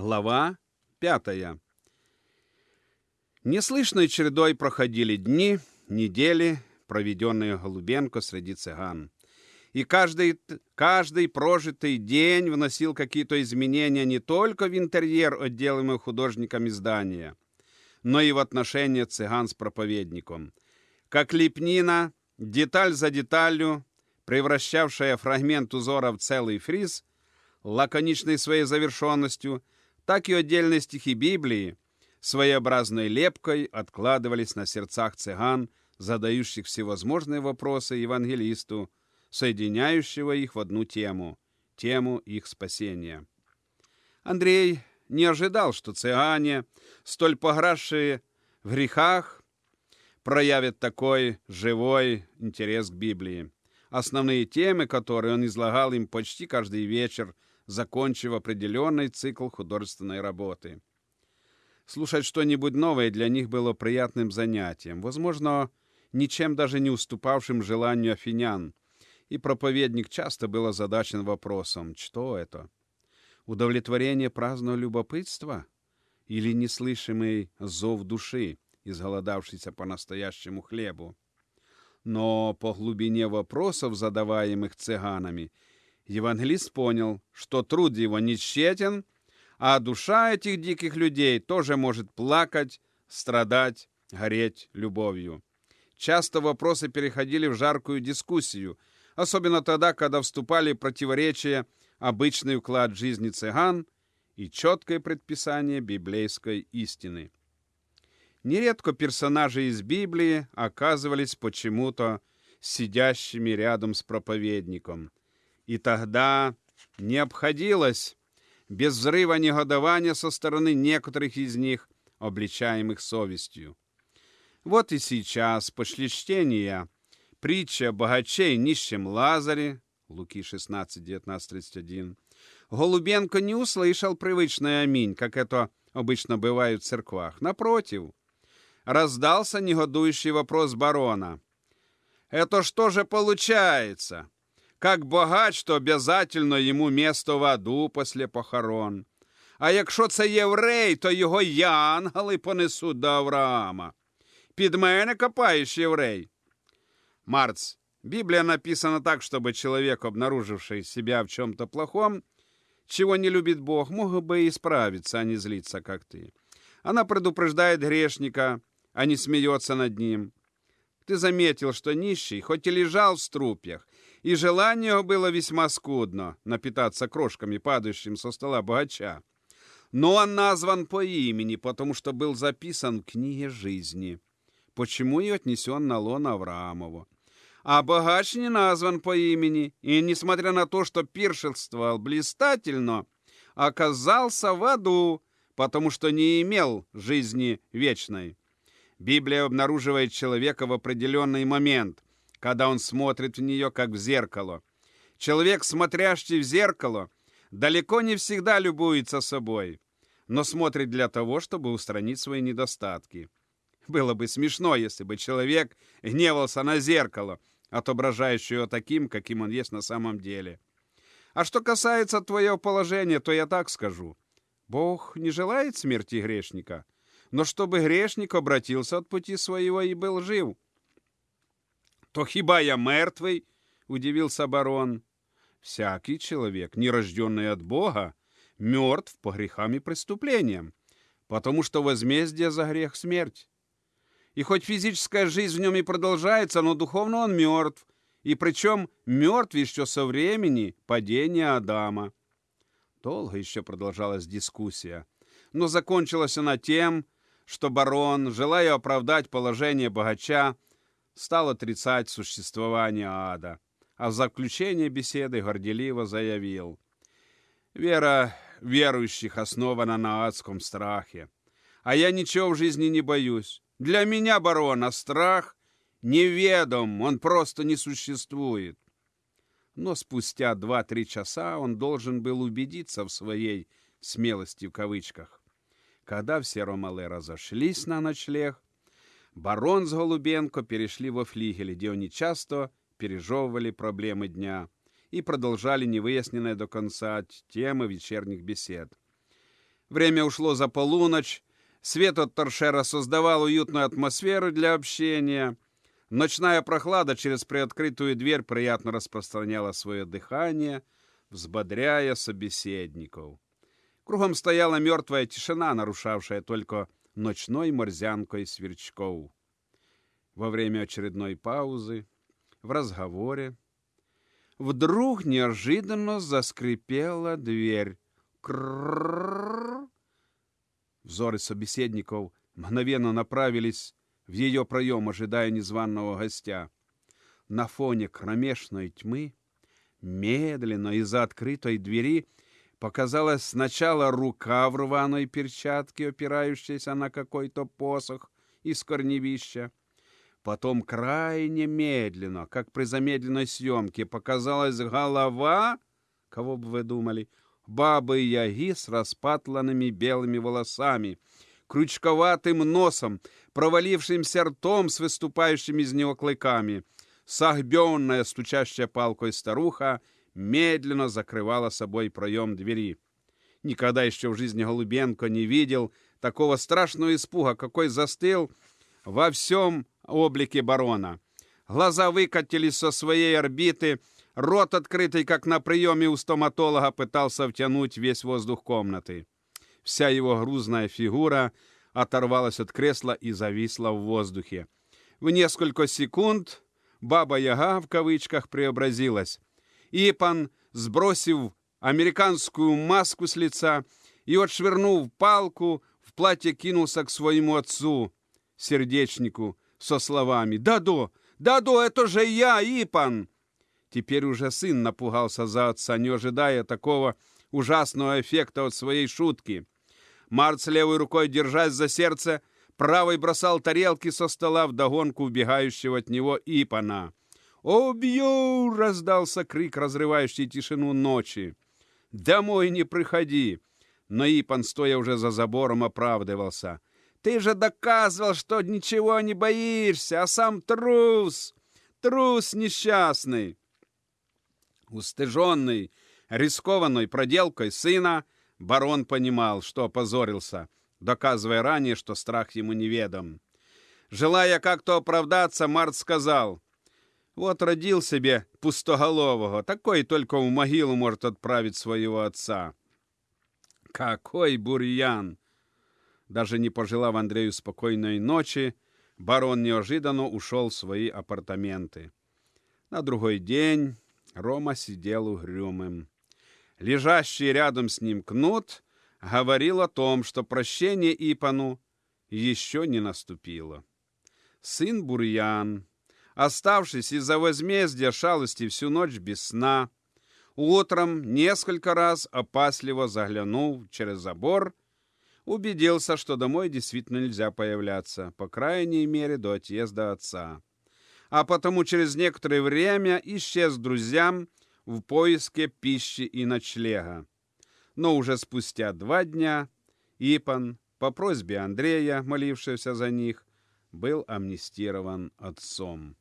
Глава пятая. Неслышной чередой проходили дни, недели, проведенные Голубенко среди цыган. И каждый, каждый прожитый день вносил какие-то изменения не только в интерьер отделаемого художниками здания, но и в отношения цыган с проповедником. Как лепнина, деталь за деталью, превращавшая фрагмент узора в целый фриз, лаконичной своей завершенностью, так и отдельные стихи Библии своеобразной лепкой откладывались на сердцах цыган, задающих всевозможные вопросы евангелисту, соединяющего их в одну тему – тему их спасения. Андрей не ожидал, что цыгане, столь пограсшие в грехах, проявят такой живой интерес к Библии. Основные темы, которые он излагал им почти каждый вечер, закончив определенный цикл художественной работы. Слушать что-нибудь новое для них было приятным занятием, возможно, ничем даже не уступавшим желанию афинян, и проповедник часто был озадачен вопросом, что это? Удовлетворение праздного любопытства или неслышимый зов души, изголодавшийся по настоящему хлебу? Но по глубине вопросов, задаваемых цыганами, евангелист понял, что труд его не тщетен, а душа этих диких людей тоже может плакать, страдать, гореть любовью. Часто вопросы переходили в жаркую дискуссию – особенно тогда, когда вступали противоречия обычный уклад жизни цыган и четкое предписание библейской истины. Нередко персонажи из Библии оказывались почему-то сидящими рядом с проповедником. И тогда не обходилось без взрыва негодования со стороны некоторых из них, обличаемых совестью. Вот и сейчас, после чтения притча богачей нищем Лазаре, Луки 16, 19, 31, Голубенко не услышал привычное «Аминь», как это обычно бывает в церквах. Напротив, раздался негодующий вопрос барона. «Это что же получается? Как богач, то обязательно ему место в аду после похорон. А якщо це єврей, то його янгали понесуть до Авраама. Під мене копаєш єврей. Марц. Библия написана так, чтобы человек, обнаруживший себя в чем-то плохом, чего не любит Бог, мог бы исправиться, а не злиться, как ты. Она предупреждает грешника, а не смеется над ним. Ты заметил, что нищий, хоть и лежал в струпьях, и желание было весьма скудно напитаться крошками, падающим со стола богача. Но он назван по имени, потому что был записан в книге жизни. Почему и отнесен на лон Авраамову а богач не назван по имени, и, несмотря на то, что пиршествовал блистательно, оказался в аду, потому что не имел жизни вечной. Библия обнаруживает человека в определенный момент, когда он смотрит в нее, как в зеркало. Человек, смотрящий в зеркало, далеко не всегда любуется собой, но смотрит для того, чтобы устранить свои недостатки. Было бы смешно, если бы человек гневался на зеркало, отображающее его таким, каким он есть на самом деле. А что касается твоего положения, то я так скажу. Бог не желает смерти грешника, но чтобы грешник обратился от пути своего и был жив. То хиба я мертвый? Удивился барон. Всякий человек, не рожденный от Бога, мертв по грехам и преступлениям, потому что возмездие за грех — смерть. И хоть физическая жизнь в нем и продолжается, но духовно он мертв. И причем мертв еще со времени падения Адама. Долго еще продолжалась дискуссия. Но закончилась она тем, что барон, желая оправдать положение богача, стал отрицать существование ада. А в заключение беседы горделиво заявил. Вера верующих основана на адском страхе. А я ничего в жизни не боюсь. Для меня, барона, страх неведом, он просто не существует. Но спустя два-три часа он должен был убедиться в своей смелости в кавычках. Когда все ромалы разошлись на ночлег, барон с Голубенко перешли во флигель, где они часто пережевывали проблемы дня и продолжали невыясненные до конца темы вечерних бесед. Время ушло за полуночь, свет от торшера создавал уютную атмосферу для общения. Ночная прохлада через приоткрытую дверь приятно распространяла свое дыхание, взбодряя собеседников. Кругом стояла мертвая тишина, нарушавшая только ночной морзянкой сверчков. Во время очередной паузы, в разговоре, вдруг неожиданно заскрипела дверь. Крррррр. Взоры собеседников мгновенно направились в ее проем, ожидая незваного гостя. На фоне кромешной тьмы медленно из-за открытой двери показалась сначала рука в рваной перчатке, опирающаяся на какой-то посох из корневища. Потом крайне медленно, как при замедленной съемке, показалась голова, кого бы вы думали, бабы-яги с распатланными белыми волосами, крючковатым носом, провалившимся ртом с выступающими из него клыками. Согбенная, стучащая палкой старуха, медленно закрывала собой проем двери. Никогда еще в жизни Голубенко не видел такого страшного испуга, какой застыл во всем облике барона. Глаза выкатились со своей орбиты, Рот, открытый, как на приеме у стоматолога, пытался втянуть весь воздух комнаты. Вся его грузная фигура оторвалась от кресла и зависла в воздухе. В несколько секунд «Баба-Яга» в кавычках преобразилась. Ипан, сбросив американскую маску с лица и отшвырнув палку, в платье кинулся к своему отцу, сердечнику, со словами «Дадо! Дадо, это же я, Ипан!» Теперь уже сын напугался за отца, не ожидая такого ужасного эффекта от своей шутки. Март с левой рукой, держась за сердце, правой бросал тарелки со стола в догонку убегающего от него Ипана. «Убью!» — раздался крик, разрывающий тишину ночи. «Домой не приходи!» Но Ипан, стоя уже за забором, оправдывался. «Ты же доказывал, что ничего не боишься, а сам трус! Трус несчастный!» Устыженный, рискованной проделкой сына, барон понимал, что опозорился, доказывая ранее, что страх ему неведом. Желая как-то оправдаться, Март сказал, «Вот родил себе пустоголового, такой только в могилу может отправить своего отца». Какой бурьян! Даже не пожелав Андрею спокойной ночи, барон неожиданно ушел в свои апартаменты. На другой день Рома сидел угрюмым. Лежащий рядом с ним кнут говорил о том, что прощение Ипану еще не наступило. Сын Бурьян, оставшись из-за возмездия шалости всю ночь без сна, утром несколько раз опасливо заглянул через забор, убедился, что домой действительно нельзя появляться, по крайней мере, до отъезда отца а потому через некоторое время исчез друзьям в поиске пищи и ночлега. Но уже спустя два дня Ипан, по просьбе Андрея, молившегося за них, был амнистирован отцом.